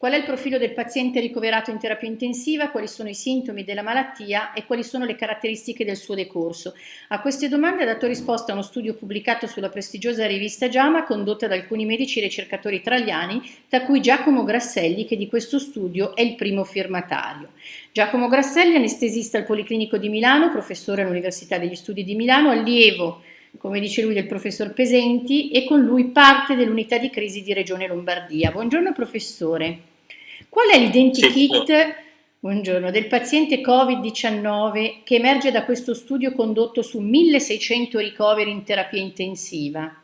Qual è il profilo del paziente ricoverato in terapia intensiva? Quali sono i sintomi della malattia e quali sono le caratteristiche del suo decorso? A queste domande ha dato risposta uno studio pubblicato sulla prestigiosa rivista JAMA condotta da alcuni medici ricercatori italiani, tra cui Giacomo Grasselli, che di questo studio è il primo firmatario. Giacomo Grasselli, anestesista al Policlinico di Milano, professore all'Università degli Studi di Milano, allievo come dice lui, del professor Pesenti e con lui parte dell'unità di crisi di Regione Lombardia. Buongiorno professore. Qual è l'identikit buongiorno, del paziente Covid-19 che emerge da questo studio condotto su 1600 ricoveri in terapia intensiva?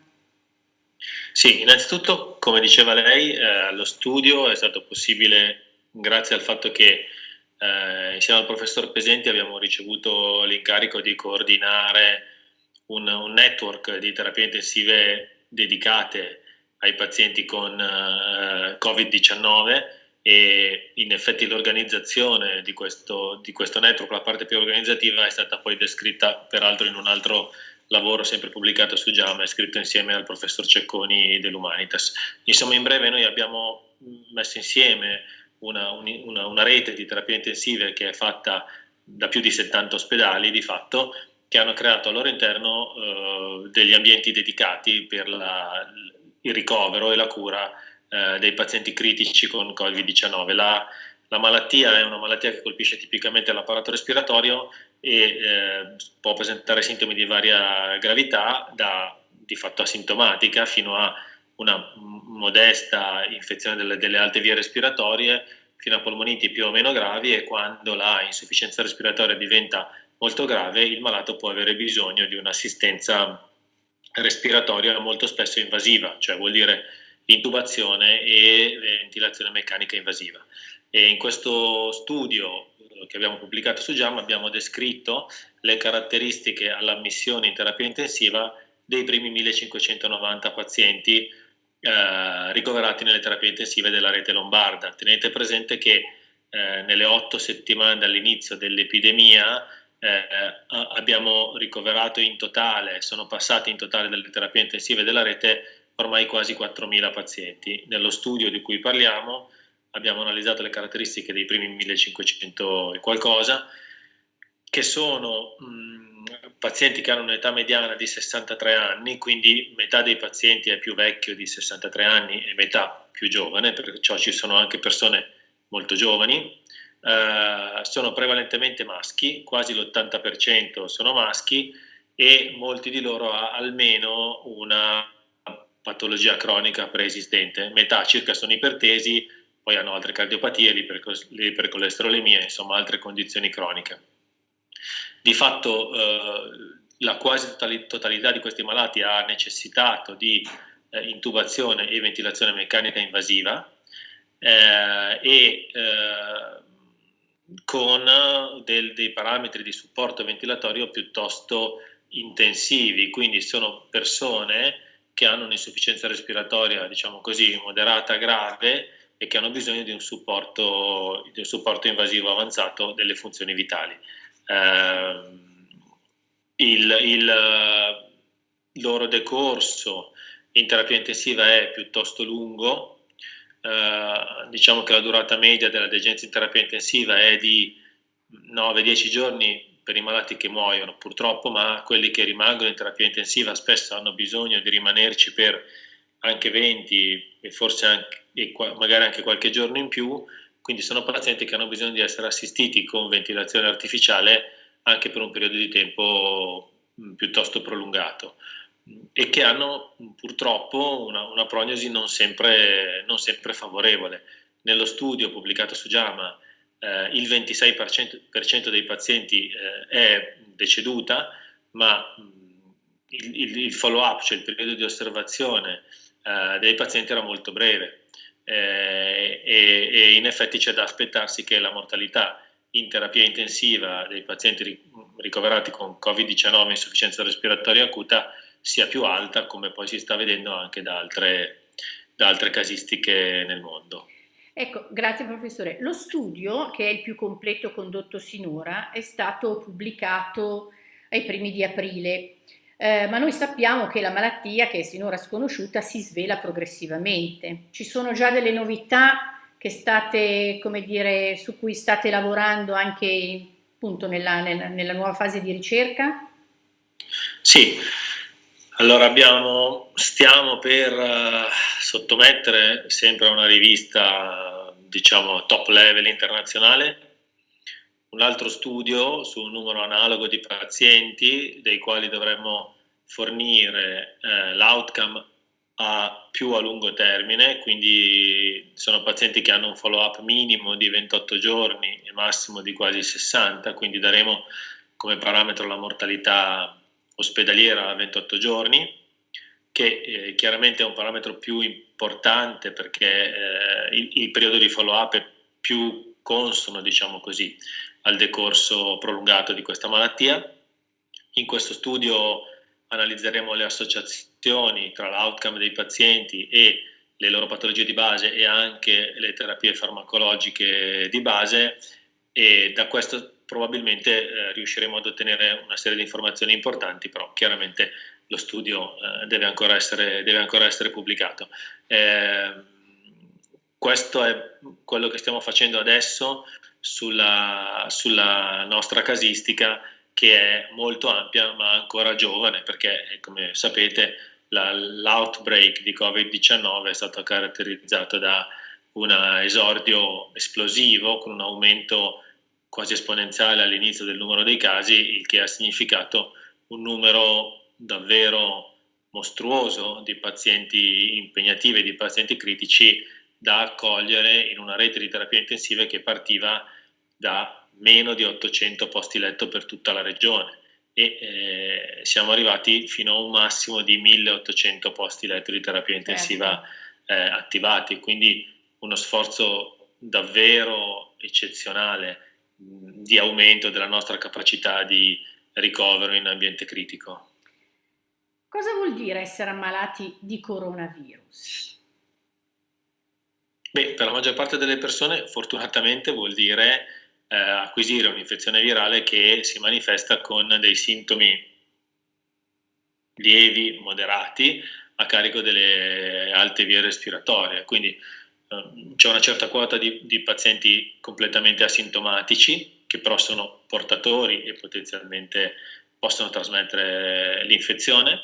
Sì, innanzitutto, come diceva lei, eh, lo studio è stato possibile grazie al fatto che eh, insieme al professor Pesenti abbiamo ricevuto l'incarico di coordinare un, un, network di terapie intensive dedicate ai pazienti con eh, Covid-19 e in effetti l'organizzazione di questo, di questo network, la parte più organizzativa, è stata poi descritta peraltro in un altro lavoro sempre pubblicato su JAMA scritto insieme al professor Cecconi dell'Humanitas. Insomma, in breve noi abbiamo messo insieme una, una, una, rete di terapie intensive che è fatta da più di 70 ospedali di fatto, che hanno creato al loro interno eh, degli ambienti dedicati per la, il ricovero e la cura eh, dei pazienti critici con Covid-19. La, la, malattia è una malattia che colpisce tipicamente l'apparato respiratorio e eh, può presentare sintomi di varia gravità, da di fatto asintomatica fino a una modesta infezione delle, delle alte vie respiratorie, fino a polmoniti più o meno gravi e quando la insufficienza respiratoria diventa molto grave, il malato può avere bisogno di un'assistenza respiratoria molto spesso invasiva, cioè vuol dire intubazione e ventilazione meccanica invasiva. E in questo studio eh, che abbiamo pubblicato su JAM abbiamo descritto le caratteristiche all'ammissione in terapia intensiva dei primi 1590 pazienti eh, ricoverati nelle terapie intensive della rete lombarda. Tenete presente che eh, nelle otto settimane dall'inizio dell'epidemia eh, abbiamo ricoverato in totale, sono passati in totale dalle terapie intensive della rete ormai quasi 4.000 pazienti. Nello studio di cui parliamo abbiamo analizzato le caratteristiche dei primi 1.500 e qualcosa, che sono mh, pazienti che hanno un'età mediana di 63 anni, quindi metà dei pazienti è più vecchio di 63 anni e metà più giovane, perciò ci sono anche persone molto giovani. Uh, sono prevalentemente maschi, quasi l'80% sono maschi e molti di loro ha almeno una patologia cronica preesistente, metà circa sono ipertesi, poi hanno altre cardiopatie, l'ipercolesterolemia, insomma altre condizioni croniche. Di fatto eh, la quasi totalità di questi malati ha necessitato di eh, intubazione e ventilazione meccanica invasiva eh, e eh, con del, dei parametri di supporto ventilatorio piuttosto intensivi, quindi sono persone che hanno un'insufficienza respiratoria, diciamo così, moderata grave e che hanno bisogno di un supporto, di un supporto invasivo avanzato delle funzioni vitali. Eh, il, il loro decorso in terapia intensiva è piuttosto lungo, eh, diciamo che la durata media della degenza in terapia intensiva è di 9-10 giorni per i malati che muoiono purtroppo, ma quelli che rimangono in terapia intensiva spesso hanno bisogno di rimanerci per anche 20 e forse anche, e magari anche qualche giorno in più, quindi sono pazienti che hanno bisogno di essere assistiti con ventilazione artificiale anche per un periodo di tempo piuttosto prolungato e che hanno purtroppo una, una prognosi non sempre, non sempre favorevole. Nello studio pubblicato su JAMA eh, il 26% dei pazienti eh, è deceduta, ma il, il, il follow-up, cioè il periodo di osservazione eh, dei pazienti era molto breve eh, e, e, in effetti c'è da aspettarsi che la mortalità in terapia intensiva dei pazienti ricoverati con Covid-19 insufficienza respiratoria acuta sia più alta, come poi si sta vedendo anche da altre, da altre casistiche nel mondo. Ecco, grazie professore. Lo studio, che è il più completo condotto sinora, è stato pubblicato ai primi di aprile, eh, ma noi sappiamo che la malattia, che è sinora sconosciuta, si svela progressivamente. Ci sono già delle novità state, dire, su cui state lavorando anche appunto nella, nella, nella nuova fase di ricerca? Sì, allora abbiamo, stiamo per uh, sottomettere sempre a una rivista diciamo top level internazionale. Un altro studio su un numero analogo di pazienti dei quali dovremmo fornire eh, l'outcome a più a lungo termine, quindi sono pazienti che hanno un follow up minimo di 28 giorni e massimo di quasi 60, quindi daremo come parametro la mortalità ospedaliera a 28 giorni, che eh, chiaramente è un parametro più importante perché eh, il, il, periodo di follow up è più consono, diciamo così, al decorso prolungato di questa malattia. In questo studio analizzeremo le associazioni tra l'outcome dei pazienti e le loro patologie di base e anche le terapie farmacologiche di base e da questo probabilmente eh, riusciremo ad ottenere una serie di informazioni importanti, però chiaramente lo studio eh, deve, ancora essere, deve, ancora essere, pubblicato. Eh, questo è quello che stiamo facendo adesso sulla, sulla nostra casistica che è molto ampia ma ancora giovane perché come sapete l'outbreak di Covid-19 è stato caratterizzato da un esordio esplosivo con un aumento quasi esponenziale all'inizio del numero dei casi, il che ha significato un numero davvero mostruoso di pazienti impegnativi, di pazienti critici da accogliere in una rete di terapia intensiva che partiva da meno di 800 posti letto per tutta la regione e eh, siamo arrivati fino a un massimo di 1800 posti letto di terapia certo. intensiva eh, attivati, quindi uno sforzo davvero eccezionale di aumento della nostra capacità di ricovero in ambiente critico. Cosa vuol dire essere ammalati di coronavirus? Beh, per la maggior parte delle persone fortunatamente vuol dire eh, acquisire un'infezione virale che si manifesta con dei sintomi lievi, moderati, a carico delle alte vie respiratorie. Quindi c'è una certa quota di, di, pazienti completamente asintomatici che però sono portatori e potenzialmente possono trasmettere l'infezione.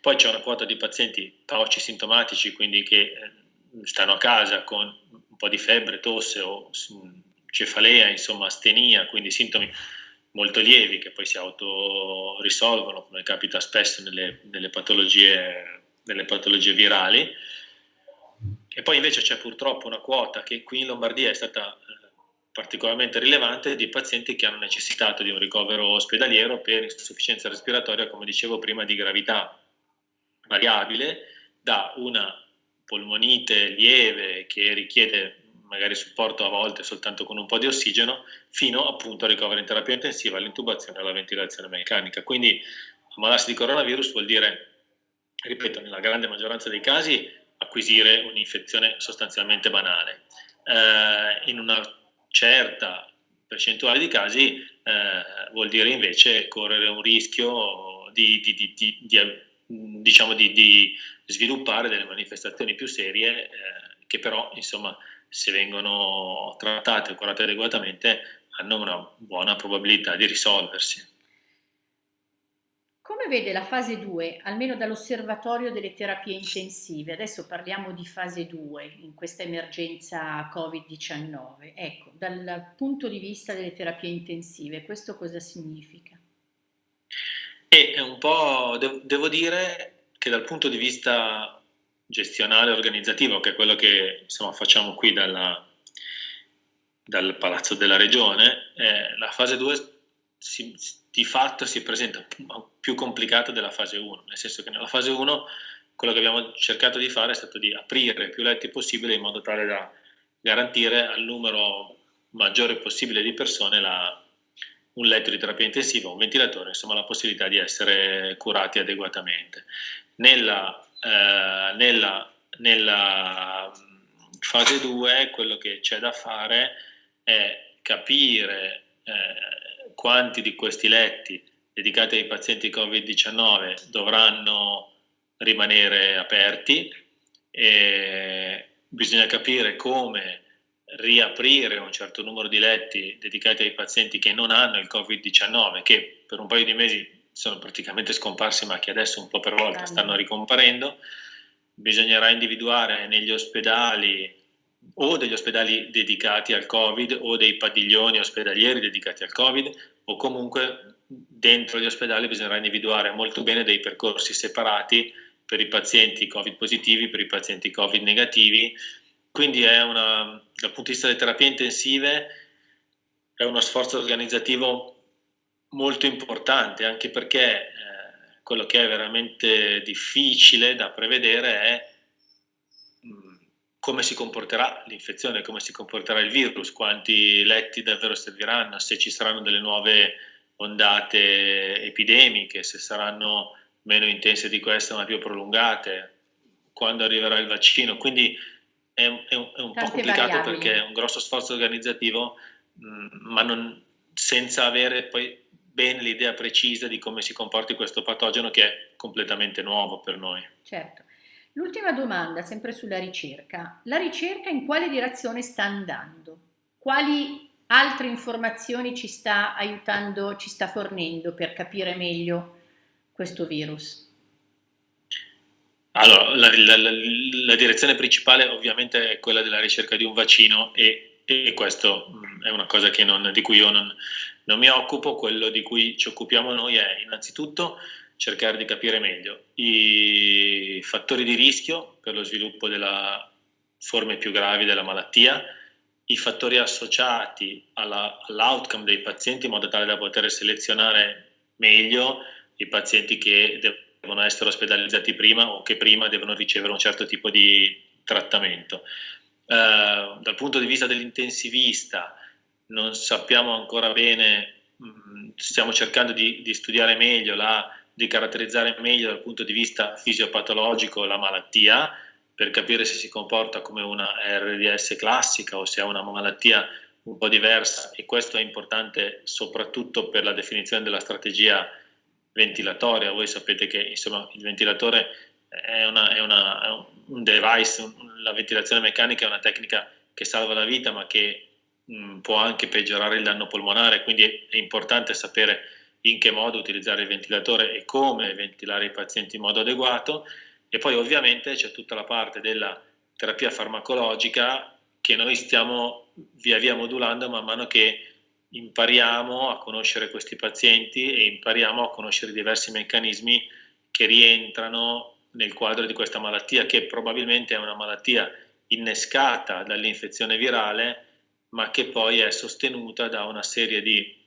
Poi c'è una quota di pazienti pauci sintomatici, quindi che eh, stanno a casa con un po' di febbre, tosse o cefalea, insomma astenia, quindi sintomi molto lievi che poi si autorisolvono, come capita spesso nelle, nelle, patologie, nelle patologie virali. E poi invece c'è purtroppo una quota che qui in Lombardia è stata eh, particolarmente rilevante di pazienti che hanno necessitato di un ricovero ospedaliero per insufficienza respiratoria, come dicevo prima, di gravità variabile da una polmonite lieve che richiede magari supporto a volte soltanto con un po' di ossigeno, fino appunto al ricovero in terapia intensiva, all'intubazione e alla ventilazione meccanica. Quindi ammalarsi di coronavirus vuol dire, ripeto, nella grande maggioranza dei casi acquisire un'infezione sostanzialmente banale. Eh, in una certa percentuale di casi eh, vuol dire invece correre un rischio di, di, di, di diciamo di, sviluppare delle manifestazioni più serie eh, che però insomma se vengono trattate e curate adeguatamente, hanno una buona probabilità di risolversi. Come vede la fase 2, almeno dall'osservatorio delle terapie intensive? Adesso parliamo di fase 2 in questa emergenza Covid-19. Ecco, dal punto di vista delle terapie intensive, questo cosa significa? E un po', devo dire che dal punto di vista gestionale organizzativo, che è quello che insomma, facciamo qui dalla, dal Palazzo della Regione, eh, la fase 2 si, di fatto si presenta più complicata della fase 1, nel senso che nella fase 1 quello che abbiamo cercato di fare è stato di aprire più letti possibile in modo tale da garantire al numero maggiore possibile di persone la, un letto di terapia intensiva, un ventilatore, insomma la possibilità di essere curati adeguatamente. Nella eh, nella, nella, fase 2 quello che c'è da fare è capire eh, quanti di questi letti dedicati ai pazienti Covid-19 dovranno rimanere aperti e bisogna capire come riaprire un certo numero di letti dedicati ai pazienti che non hanno il Covid-19, che per un paio di mesi sono praticamente scomparsi, ma che adesso un po' per volta stanno ricomparendo. Bisognerà individuare negli ospedali o degli ospedali dedicati al Covid o dei padiglioni ospedalieri dedicati al Covid o comunque dentro gli ospedali bisognerà individuare molto bene dei percorsi separati per i pazienti Covid positivi, per i pazienti Covid negativi. Quindi è una, dal punto di vista delle terapie intensive è uno sforzo organizzativo molto importante, anche perché eh, quello che è veramente difficile da prevedere è come si comporterà l'infezione, come si comporterà il virus, quanti letti davvero serviranno, se ci saranno delle nuove ondate epidemiche, se saranno meno intense di queste ma più prolungate, quando arriverà il vaccino. Quindi è, è, un, è un po' complicato variabili. perché è un grosso sforzo organizzativo, mh, mm, ma non, senza avere poi bene l'idea precisa di come si comporti questo patogeno che è completamente nuovo per noi. Certo. L'ultima domanda, sempre sulla ricerca. La ricerca in quale direzione sta andando? Quali altre informazioni ci sta aiutando, ci sta fornendo per capire meglio questo virus? Allora, la, la, la, la direzione principale ovviamente è quella della ricerca di un vaccino e, e questo mm, è una cosa non, di cui io non, non mi occupo, quello di cui ci occupiamo noi è innanzitutto cercare di capire meglio i fattori di rischio per lo sviluppo delle forme più gravi della malattia, i fattori associati all'outcome dei pazienti in modo tale da poter selezionare meglio i pazienti che devono essere ospedalizzati prima o che prima devono ricevere un certo tipo di trattamento. Eh, dal punto di vista dell'intensivista non sappiamo ancora bene, mh, mm, stiamo cercando di, di studiare meglio la di caratterizzare meglio dal punto di vista fisiopatologico la malattia per capire se si comporta come una RDS classica o se è una malattia un po' diversa e questo è importante soprattutto per la definizione della strategia ventilatoria. Voi sapete che insomma, il ventilatore è, una, è, una, è un device, la ventilazione meccanica è una tecnica che salva la vita ma che mh, può anche peggiorare il danno polmonare, quindi è importante sapere in che modo utilizzare il ventilatore e come ventilare i pazienti in modo adeguato. E poi ovviamente c'è tutta la parte della terapia farmacologica che noi stiamo via via modulando man mano che impariamo a conoscere questi pazienti e impariamo a conoscere diversi meccanismi che rientrano nel quadro di questa malattia che probabilmente è una malattia innescata dall'infezione virale ma che poi è sostenuta da una serie di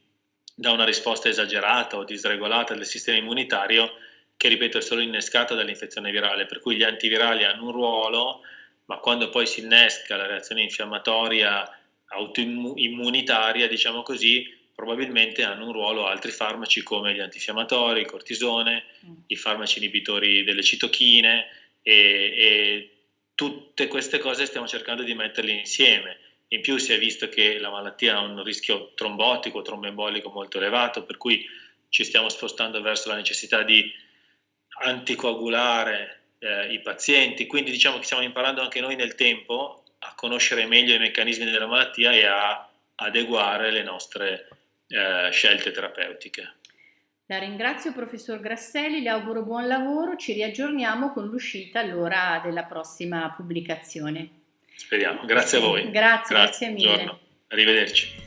da una risposta esagerata o disregolata del sistema immunitario che, ripeto, è solo innescata dall'infezione virale, per cui gli antivirali hanno un ruolo, ma quando poi si innesca la reazione infiammatoria autoimmunitaria, diciamo così, probabilmente hanno un ruolo altri farmaci come gli antinfiammatori, il cortisone, mm. i farmaci inibitori delle citochine e, e tutte queste cose stiamo cercando di metterle insieme in più si è visto che la malattia ha un rischio trombotico, tromboembolico molto elevato, per cui ci stiamo spostando verso la necessità di anticoagulare eh, i pazienti, quindi diciamo che stiamo imparando anche noi nel tempo a conoscere meglio i meccanismi della malattia e a adeguare le nostre eh, scelte terapeutiche. La ringrazio professor Grasselli, le auguro buon lavoro, ci riaggiorniamo con l'uscita allora della prossima pubblicazione. Speriamo. Grazie sì, a voi. Grazie, grazie, grazie mille. Buongiorno. Arrivederci.